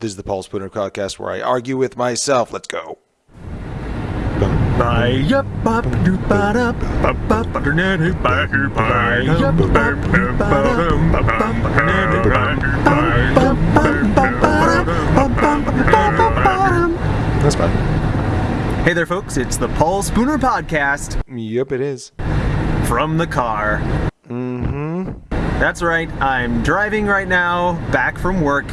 This is the Paul Spooner podcast where I argue with myself. Let's go. That's fine. Hey there, folks. It's the Paul Spooner Podcast Yep, it is. from the car. Mm-hmm. That's right. I'm driving right now back from work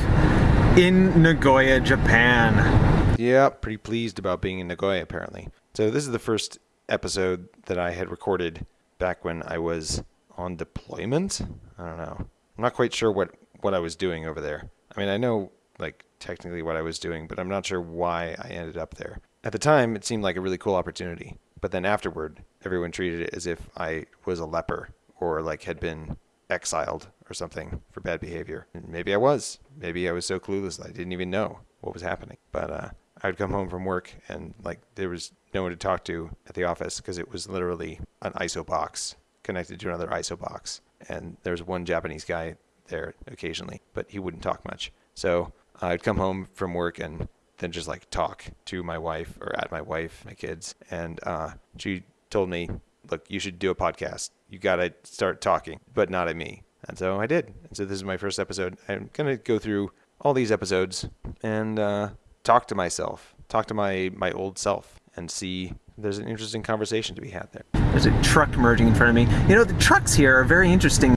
in Nagoya, Japan. Yeah, pretty pleased about being in Nagoya apparently. So this is the first episode that I had recorded back when I was on deployment. I don't know. I'm not quite sure what what I was doing over there. I mean, I know like technically what I was doing, but I'm not sure why I ended up there. At the time, it seemed like a really cool opportunity, but then afterward, everyone treated it as if I was a leper or like had been exiled or something for bad behavior. And maybe I was. Maybe I was so clueless that I didn't even know what was happening. But uh, I'd come home from work and like there was no one to talk to at the office because it was literally an ISO box connected to another ISO box. And there was one Japanese guy there occasionally, but he wouldn't talk much. So I'd come home from work and then just like talk to my wife or at my wife, my kids. And uh, she told me, look, you should do a podcast. You got to start talking, but not at me. And so I did. And so this is my first episode. I'm going to go through all these episodes and uh, talk to myself, talk to my, my old self, and see if there's an interesting conversation to be had there. There's a truck merging in front of me. You know, the trucks here are very interesting.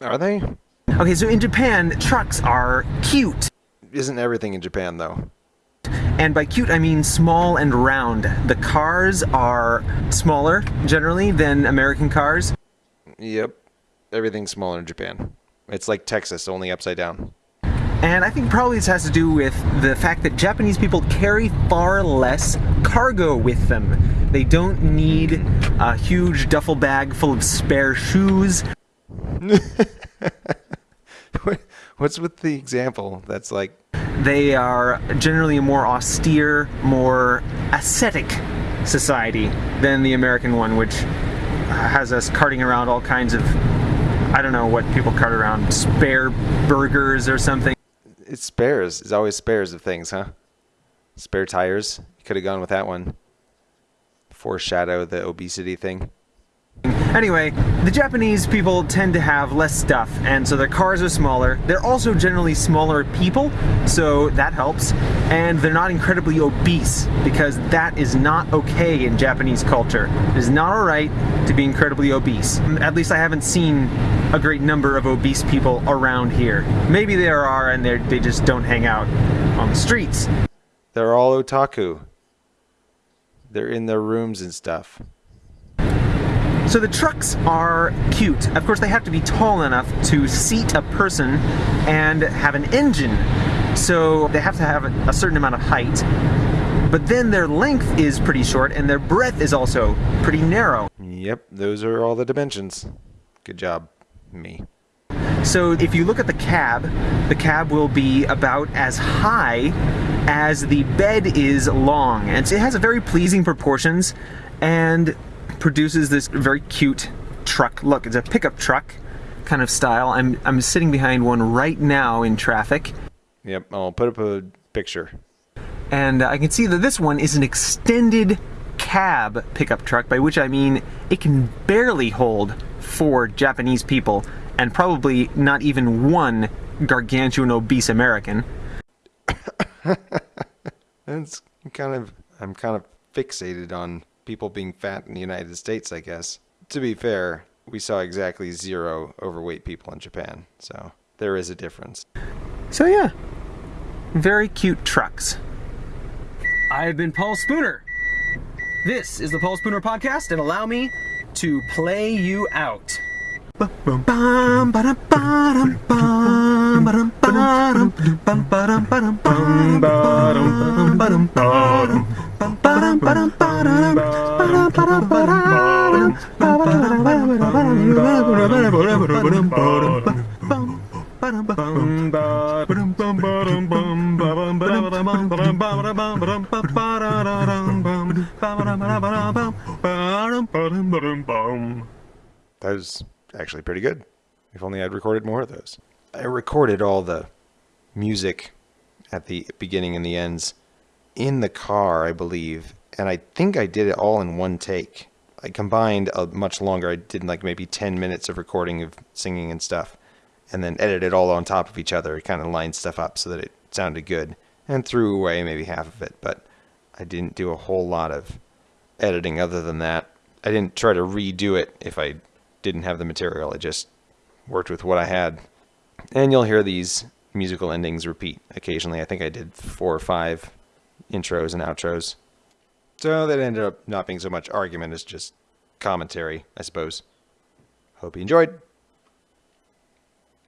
Are they? Okay, so in Japan, trucks are cute. Isn't everything in Japan, though? And by cute, I mean small and round. The cars are smaller, generally, than American cars. Yep. Everything's smaller in Japan. It's like Texas, only upside down. And I think probably this has to do with the fact that Japanese people carry far less cargo with them. They don't need a huge duffel bag full of spare shoes. What- What's with the example that's like, They are generally a more austere, more ascetic society than the American one, which has us carting around all kinds of, I don't know what people cart around, spare burgers or something. it's spares. It's always spares of things, huh? Spare tires. You could have gone with that one. Foreshadow the obesity thing. Anyway, the Japanese people tend to have less stuff, and so their cars are smaller. They're also generally smaller people, so that helps. And they're not incredibly obese, because that is not okay in Japanese culture. It is not alright to be incredibly obese. At least I haven't seen a great number of obese people around here. Maybe there are, and they're- just don't hang out on the streets. They're all otaku. They're in their rooms and stuff. So the trucks are cute. Of course, they have to be tall enough to seat a person and have an engine. So they have to have a certain amount of height. But then their length is pretty short and their breadth is also pretty narrow. Yep, those are all the dimensions. Good job, me. So if you look at the cab, the cab will be about as high as the bed is long. And so it has a very pleasing proportions and produces this very cute truck look. It's a pickup truck kind of style. I'm, I'm sitting behind one right now in traffic. Yep, I'll put up a picture. And I can see that this one is an extended cab pickup truck, by which I mean it can barely hold four Japanese people and probably not even one gargantuan obese American. That's kind of I'm kind of fixated on people being fat in the United States, I guess. To be fair, we saw exactly zero overweight people in Japan, so there is a difference. So yeah, very cute trucks. I've been Paul Spooner. This is the Paul Spooner podcast, and allow me to play you out. That was actually pretty good. If only I'd recorded more of those. I recorded all the music at the beginning and the ends in the car, I believe. And I think I did it all in one take. I combined a much longer. I did like maybe 10 minutes of recording of singing and stuff, and then edited it all on top of each other. Kind of lined stuff up so that it sounded good, and threw away maybe half of it. But I didn't do a whole lot of editing other than that. I didn't try to redo it if I didn't have the material. I just worked with what I had. And you'll hear these musical endings repeat occasionally. I think I did four or five intros and outros. So uh, that ended up not being so much argument as just commentary, I suppose. Hope you enjoyed.